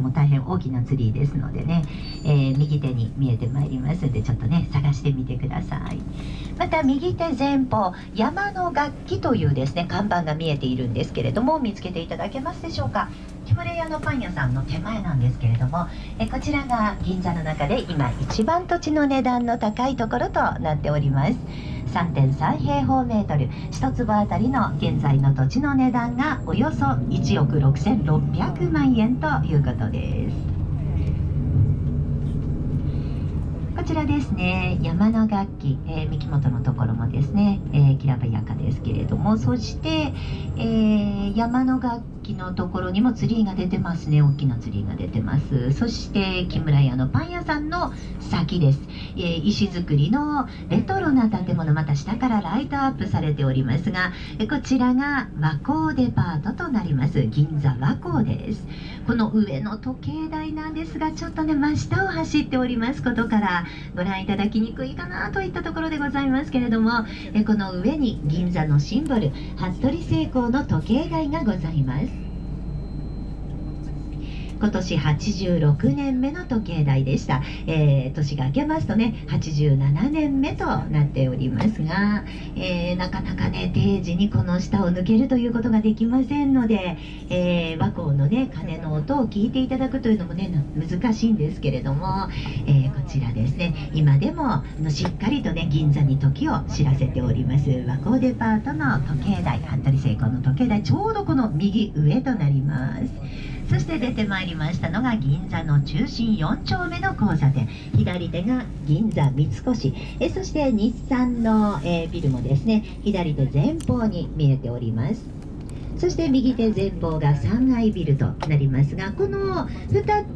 も大変大きなツリーですのでね、えー、右手に見えてまいりますのでちょっとね探してみてください。また右手前方山の楽器というですね看板が見えているんですけれども見つけていただけますでしょうか？木村屋のパン屋さんの手前なんですけれどもえこちらが銀座の中で今一番土地の値段の高いところとなっております。3.3平方メートル。1坪あたりの現在の土地の値段がおよそ1億6600万円ということです。こちらですね。山の楽器、えー、三木本のところもですね、えー、きらばやかですけれども。そして、えー、山の楽器。のところにもツリーが出てますね。大きなツリーが出てます。そして木村屋のパン屋さんの先です、えー、石造りのレトロな建物また下からライトアップされておりますがえこちらが和光デパートとなります。銀座和光です。この上の時計台なんですがちょっとね真下を走っております。ことからご覧いただきにくいかなといったところでございますけれどもえこの上に銀座のシンボル服部製鋼の時計台がございます。今年86年目の時計台でした、えー、年が明けますとね87年目となっておりますが、えー、なかなかね定時にこの下を抜けるということができませんので、えー、和光のね鐘の音を聞いていただくというのもね難しいんですけれども、えこちらですね今でものしっかりとね銀座に時を知らせております和光デパートの時計台服部製鋼の時計台ちょうどこの右上となります。そして出てまいりましたのが銀座の中心4丁目の交差点。左手が銀座三越。えそして日産の、え、ビルもですね左手前方に見えております。そして右手前方が3階ビルとなりますがこの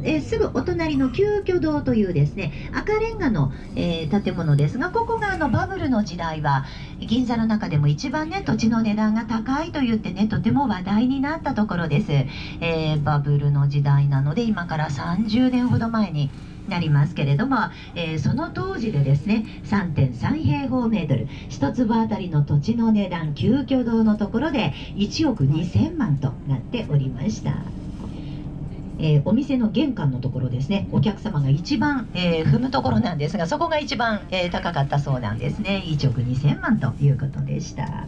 えすぐお隣の旧居堂というですね赤レンガの、えー、建物ですがここがあのバブルの時代は銀座の中でも一番ね土地の値段が高いと言ってねとても話題になったところです、えー、バブルの時代なので今から30年ほど前になりますけれども、えー、その当時でですね3.3平方メートル1坪あたりの土地の値段旧居堂のところで1億2000万となっておりました。えー、お店の玄関のところですねお客様が一番、えー、踏むところなんですがそこが一番、えー、高かったそうなんですね1億2000万ということでした。